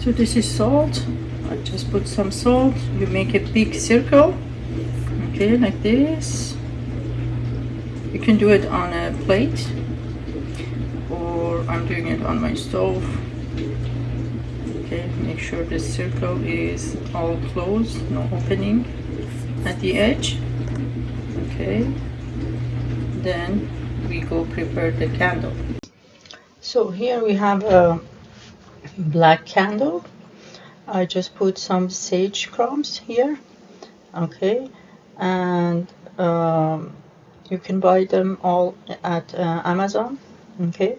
so this is salt. I just put some salt. You make a big circle. Okay like this. You can do it on a plate or I'm doing it on my stove. Okay make sure the circle is all closed no opening at the edge. Okay then we go prepare the candle. So here we have a black candle. I just put some sage crumbs here okay? And um, you can buy them all at uh, Amazon okay?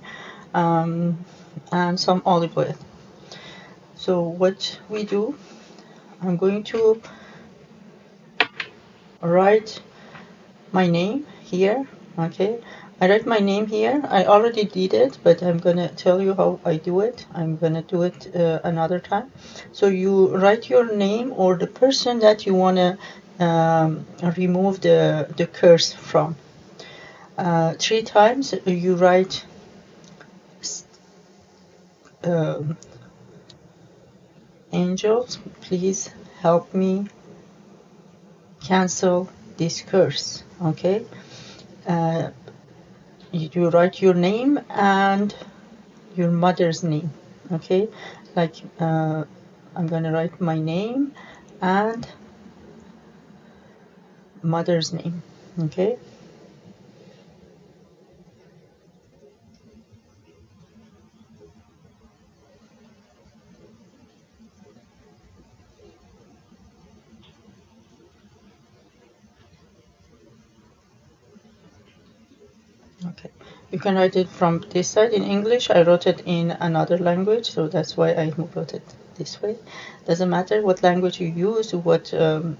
Um, and some olive oil. So what we do I'm going to write my name here okay I write my name here. I already did it but I'm gonna tell you how I do it. I'm gonna do it uh, another time. So you write your name or the person that you want to um, remove the, the curse from. Uh, three times you write um, angels please help me cancel this curse okay? Uh, you write your name and your mother's name okay? Like uh, I'm gonna write my name and mother's name okay okay. You can write it from this side in English. I wrote it in another language so that's why I wrote it this way. Doesn't matter what language you use what um,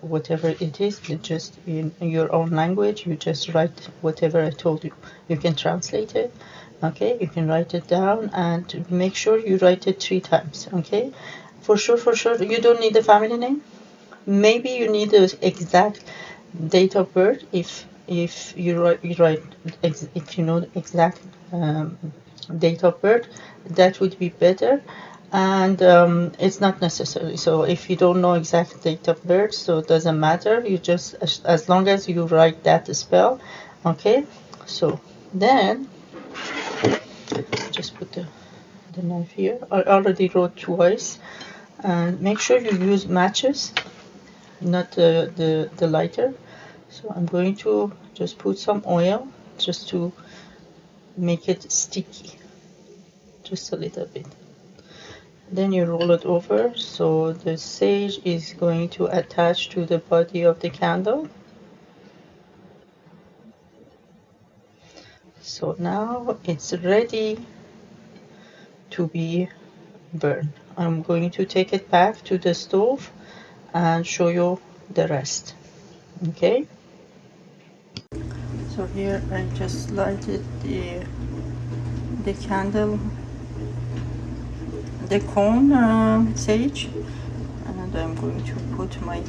whatever it is just in your own language you just write whatever I told you. You can translate it okay? You can write it down and make sure you write it three times okay? For sure for sure you don't need the family name. Maybe you need the exact date of birth if if you write, you write if you know the exact um, date of birth that would be better. And um, it's not necessary. So if you don't know exact date of birth so it doesn't matter. You just as, as long as you write that spell okay? So then just put the, the knife here. I already wrote twice. And make sure you use matches not the, the, the lighter so I'm going to just put some oil just to make it sticky just a little bit. Then you roll it over. So the sage is going to attach to the body of the candle. So now it's ready to be burned. I'm going to take it back to the stove and show you the rest. Okay so here I just lighted the the candle the cone uh, sage. And I'm going to put my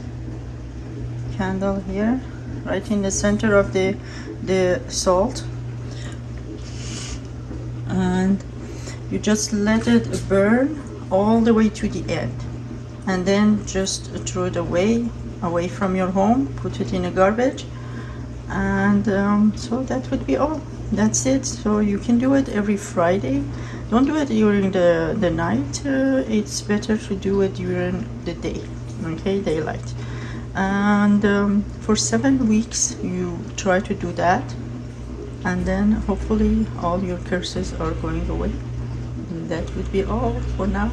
candle here right in the center of the the salt. And you just let it burn all the way to the end. And then just throw it away away from your home put it in a garbage and um, so that would be all. That's it. So you can do it every Friday. Don't do it during the the night. Uh, it's better to do it during the day okay daylight. And um, for seven weeks you try to do that. And then hopefully all your curses are going away. That would be all for now